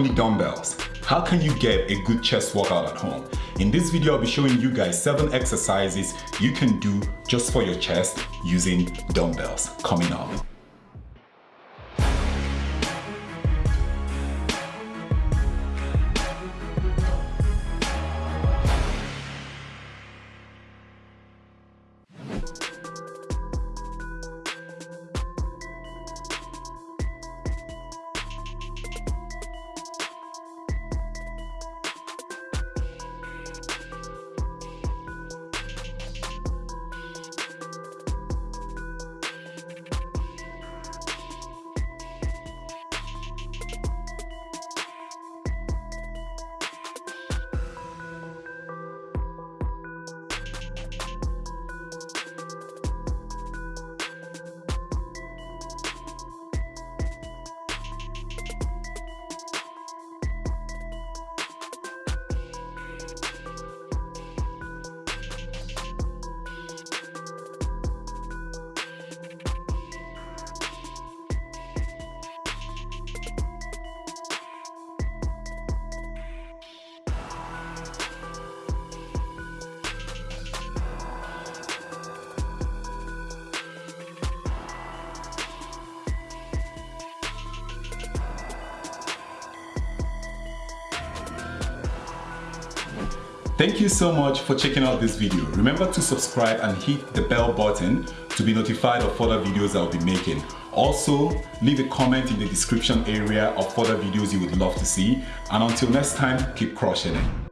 only dumbbells. How can you get a good chest workout at home? In this video, I'll be showing you guys seven exercises you can do just for your chest using dumbbells. Coming up. Thank you so much for checking out this video. Remember to subscribe and hit the bell button to be notified of further videos I'll be making. Also, leave a comment in the description area of further videos you would love to see. And until next time, keep crushing it.